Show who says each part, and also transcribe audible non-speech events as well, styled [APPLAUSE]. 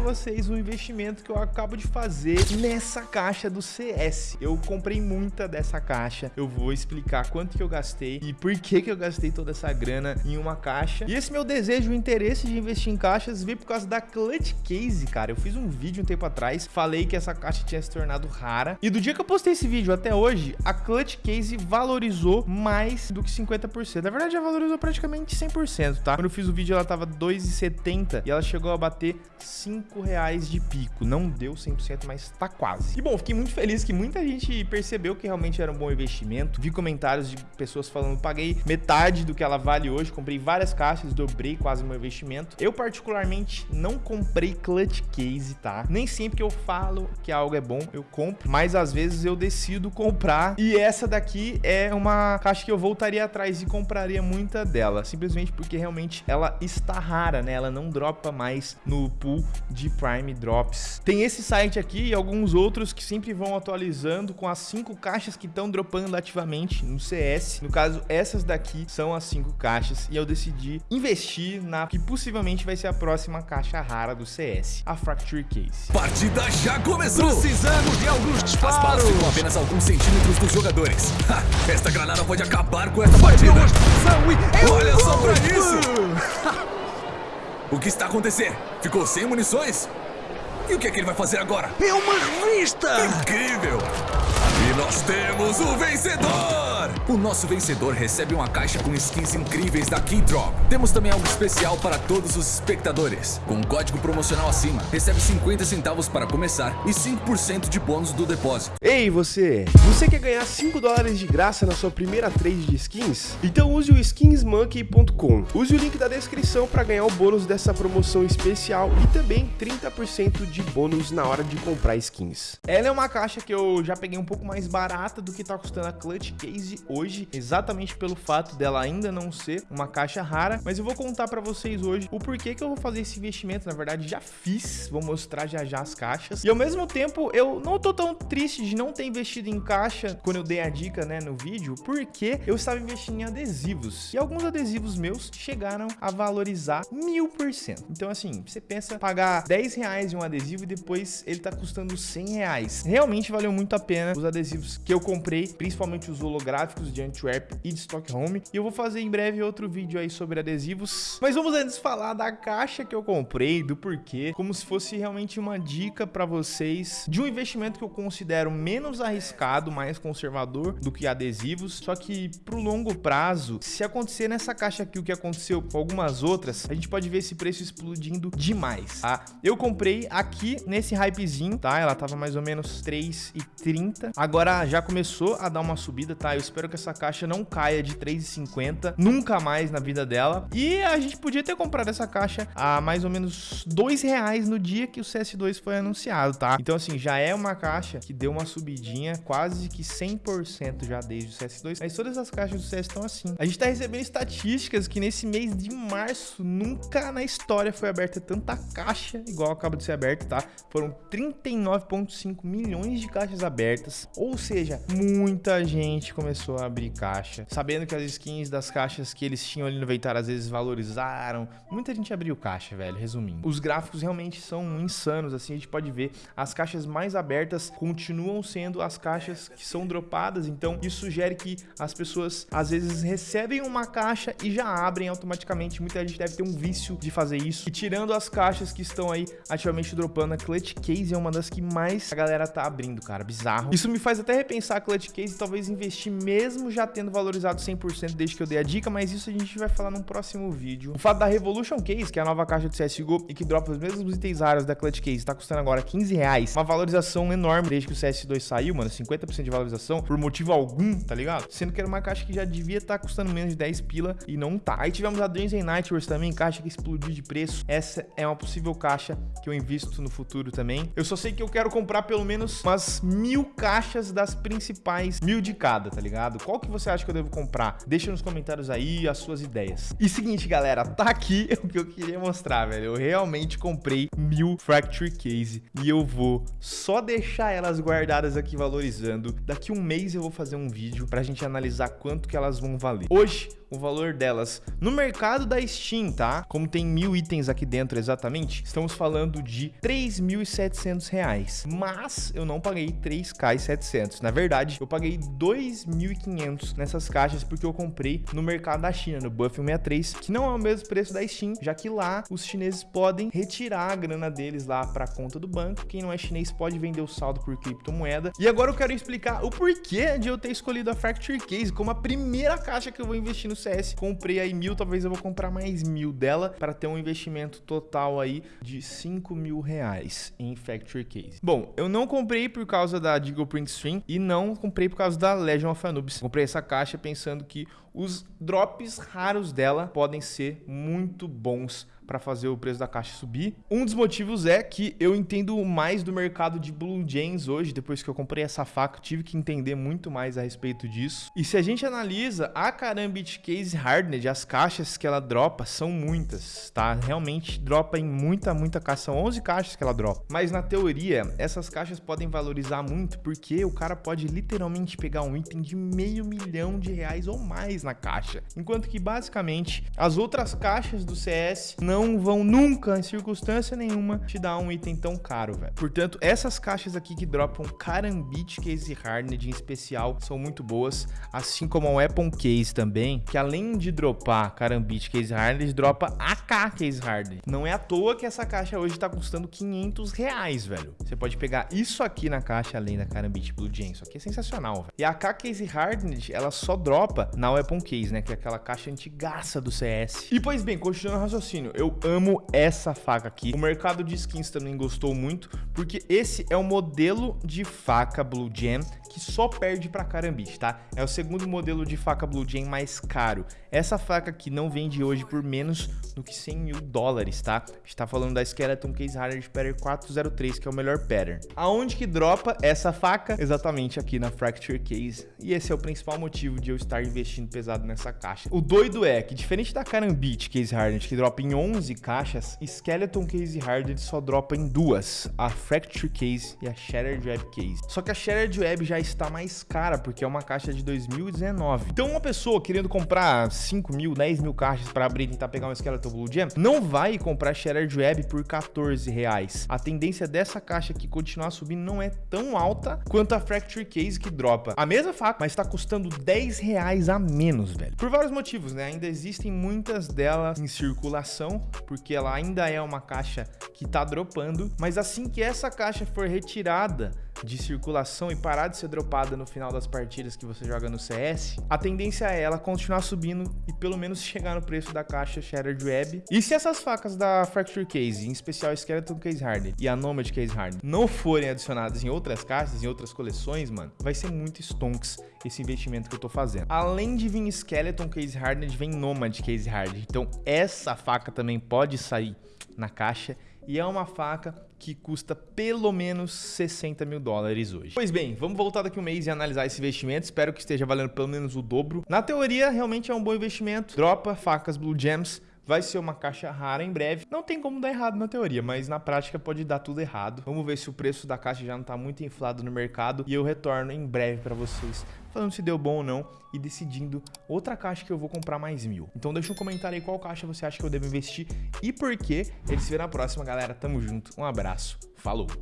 Speaker 1: vocês o investimento que eu acabo de fazer nessa caixa do CS. Eu comprei muita dessa caixa, eu vou explicar quanto que eu gastei e por que que eu gastei toda essa grana em uma caixa. E esse meu desejo, o interesse de investir em caixas veio por causa da Clutch Case, cara. Eu fiz um vídeo um tempo atrás, falei que essa caixa tinha se tornado rara. E do dia que eu postei esse vídeo até hoje, a Clutch Case valorizou mais do que 50%. Na verdade, já valorizou praticamente 100%, tá? Quando eu fiz o vídeo, ela tava 2,70 e ela chegou a bater 5 reais de pico. Não deu 100%, mas tá quase. E bom, fiquei muito feliz que muita gente percebeu que realmente era um bom investimento. Vi comentários de pessoas falando, paguei metade do que ela vale hoje, comprei várias caixas, dobrei quase meu investimento. Eu particularmente não comprei clutch case, tá? Nem sempre que eu falo que algo é bom, eu compro, mas às vezes eu decido comprar. E essa daqui é uma caixa que eu voltaria atrás e compraria muita dela, simplesmente porque realmente ela está rara, né? Ela não dropa mais no pool de Prime Drops. Tem esse site aqui e alguns outros que sempre vão atualizando com as cinco caixas que estão dropando ativamente no CS. No caso, essas daqui são as cinco caixas e eu decidi investir na que possivelmente vai ser a próxima caixa rara do CS, a Fracture Case.
Speaker 2: Partida já começou! Precisamos de alguns disparos! As balas ficam apenas alguns centímetros dos jogadores. Ha, esta granada pode acabar com esta partida! Olha só pra isso! O que está acontecendo? Ficou sem munições? E o que é que ele vai fazer agora?
Speaker 3: É uma revista!
Speaker 2: Incrível! E nós temos o vencedor! O nosso vencedor recebe uma caixa com skins incríveis da Keydrop. Temos também algo especial para todos os espectadores. Com um código promocional acima, recebe 50 centavos para começar e 5% de bônus do depósito.
Speaker 3: Ei, você! Você quer ganhar 5 dólares de graça na sua primeira trade de skins? Então use o skinsmonkey.com. Use o link da descrição para ganhar o bônus dessa promoção especial e também 30% de bônus na hora de comprar skins.
Speaker 1: Ela é uma caixa que eu já peguei um pouco mais barata do que tá custando a Clutch Case hoje, exatamente pelo fato dela ainda não ser uma caixa rara, mas eu vou contar para vocês hoje o porquê que eu vou fazer esse investimento, na verdade já fiz, vou mostrar já já as caixas, e ao mesmo tempo eu não tô tão triste de não ter investido em caixa quando eu dei a dica, né, no vídeo, porque eu estava investindo em adesivos, e alguns adesivos meus chegaram a valorizar mil por cento, então assim, você pensa pagar 10 reais em um adesivo e depois ele tá custando 100 reais, realmente valeu muito a pena os adesivos que eu comprei, principalmente os holográficos, de Antwerp e de Stockholm. E eu vou fazer em breve outro vídeo aí sobre adesivos. Mas vamos antes falar da caixa que eu comprei, do porquê, como se fosse realmente uma dica para vocês de um investimento que eu considero menos arriscado, mais conservador do que adesivos. Só que pro longo prazo, se acontecer nessa caixa aqui o que aconteceu com algumas outras, a gente pode ver esse preço explodindo demais, tá? Eu comprei aqui nesse hypezinho, tá? Ela tava mais ou menos 3,30. Agora já começou a dar uma subida, tá? Eu espero que essa caixa não caia de 3,50 nunca mais na vida dela. E a gente podia ter comprado essa caixa a mais ou menos dois reais no dia que o CS2 foi anunciado, tá? Então, assim, já é uma caixa que deu uma subidinha quase que 100% já desde o CS2. Mas todas as caixas do CS estão assim. A gente tá recebendo estatísticas que nesse mês de março nunca na história foi aberta tanta caixa igual acaba de ser aberta, tá? Foram 39,5 milhões de caixas abertas. Ou seja, muita gente começou a abrir caixa, sabendo que as skins das caixas que eles tinham ali no inventário às vezes valorizaram. Muita gente abriu caixa, velho, resumindo. Os gráficos realmente são insanos, assim, a gente pode ver. As caixas mais abertas continuam sendo as caixas que são dropadas, então isso sugere que as pessoas às vezes recebem uma caixa e já abrem automaticamente. Muita gente deve ter um vício de fazer isso. E tirando as caixas que estão aí ativamente dropando, a Clutch Case é uma das que mais a galera tá abrindo, cara, bizarro. Isso me faz até repensar a Clutch Case e talvez investir mesmo já tendo valorizado 100% desde que eu dei a dica, mas isso a gente vai falar num próximo vídeo. O fato da Revolution Case, que é a nova caixa de CSGO e que dropa os mesmos itens raros da Clutch Case, tá custando agora 15 reais, uma valorização enorme desde que o CS2 saiu, mano, 50% de valorização por motivo algum, tá ligado? Sendo que era uma caixa que já devia estar tá custando menos de 10 pila e não tá. Aí tivemos a Dreams and Nightmares também, caixa que explodiu de preço. Essa é uma possível caixa que eu invisto no futuro também. Eu só sei que eu quero comprar pelo menos umas mil caixas das principais, mil de cada, tá ligado? Qual que você acha que eu devo comprar? Deixa nos comentários aí as suas ideias. E seguinte, galera, tá aqui [LAUGHS] o que eu queria mostrar, velho. Eu realmente comprei mil Fracture Case e eu vou só deixar elas guardadas aqui valorizando. Daqui um mês eu vou fazer um vídeo pra gente analisar quanto que elas vão valer. Hoje, o valor delas no mercado da Steam, tá? Como tem mil itens aqui dentro exatamente, estamos falando de 3.700 reais. Mas eu não paguei 3k700. Na verdade, eu paguei 2.500 nessas caixas porque eu comprei no mercado da China, no Buff 163, que não é o mesmo preço da Steam, já que lá os chineses podem retirar a grana deles lá para conta do banco. Quem não é chinês pode vender o saldo por criptomoeda. E agora eu quero explicar o porquê de eu ter escolhido a Fracture Case como a primeira caixa que eu vou investir no CS. Comprei aí mil, talvez eu vou comprar mais mil dela para ter um investimento total aí de 5 mil reais em Factory Case. Bom, eu não comprei por causa da Deagle Print Stream e não comprei por causa da Legion of Anubis. Comprei essa caixa pensando que os drops raros dela podem ser muito bons para fazer o preço da caixa subir. Um dos motivos é que eu entendo mais do mercado de Blue Jays hoje, depois que eu comprei essa faca, tive que entender muito mais a respeito disso. E se a gente analisa a Karambit Case Hardened, as caixas que ela dropa são muitas, tá? Realmente dropa em muita, muita caixa, são 11 caixas que ela dropa. Mas na teoria, essas caixas podem valorizar muito porque o cara pode literalmente pegar um item de meio milhão de reais ou mais na caixa. Enquanto que basicamente as outras caixas do CS não não vão nunca, em circunstância nenhuma, te dar um item tão caro, velho. Portanto, essas caixas aqui que dropam Karambit Case Hardened em especial são muito boas, assim como a Weapon Case também, que além de dropar Karambit Case Hardened, dropa AK Case Hardened. Não é à toa que essa caixa hoje tá custando 500 reais, velho. Você pode pegar isso aqui na caixa, além da Karambit Blue Jam. Isso aqui é sensacional, velho. E a AK Case Hardened, ela só dropa na Weapon Case, né? Que é aquela caixa antigaça do CS. E, pois bem, continuando o raciocínio, eu amo essa faca aqui. O mercado de skins também gostou muito, porque esse é o modelo de faca Blue Jam que só perde para Karambit, tá? É o segundo modelo de faca Blue Jam mais caro. Essa faca aqui não vende hoje por menos do que 100 mil dólares, tá? A gente tá falando da Skeleton Case Hardened Pattern 403, que é o melhor pattern. Aonde que dropa essa faca? Exatamente aqui na Fracture Case. E esse é o principal motivo de eu estar investindo pesado nessa caixa. O doido é que, diferente da Karambit Case Hardened, que dropa em 11 caixas, Skeleton Case Hardened só dropa em duas. A Fracture Case e a Shattered Web Case. Só que a Shattered Web já está mais cara, porque é uma caixa de 2019. Então uma pessoa querendo comprar 5 mil, 10 mil caixas para abrir e tentar pegar um Skeleton Blue Gem, não vai comprar Shattered Web por 14 reais. A tendência dessa caixa aqui continuar subindo não é tão alta quanto a Fracture Case que dropa a mesma faca, mas está custando 10 reais a menos, velho. Por vários motivos, né? Ainda existem muitas delas em circulação, porque ela ainda é uma caixa que tá dropando, mas assim que essa caixa for retirada de circulação e parar de ser dropada no final das partidas que você joga no CS, a tendência é ela continuar subindo e pelo menos [LAUGHS] chegar no preço da caixa Shattered Web. E se essas facas da Fracture Case, em especial Skeleton Case Hardened e a Nomad Case Hardened, não forem adicionadas em outras caixas, em outras coleções, mano, vai ser muito stonks esse investimento que eu tô fazendo. Além de vir Skeleton Case Hardened, vem Nomad Case Hardened. Então essa faca também pode sair na caixa e é uma faca que custa pelo menos 60 mil dólares hoje. Pois bem, vamos voltar daqui um mês e analisar esse investimento. Espero que esteja valendo pelo menos o dobro. Na teoria, realmente é um bom investimento. Dropa facas Blue Gems vai ser uma caixa rara em breve. Não tem como dar errado na teoria, mas na prática pode dar tudo errado. Vamos ver se o preço da caixa já não está muito inflado no mercado e eu retorno em breve para vocês falando se deu bom ou não e decidindo outra caixa que eu vou comprar mais mil. Então deixa um comentário aí qual caixa você acha que eu devo investir e por quê. Ele se vê na próxima, galera. Tamo junto. Um abraço. Falou!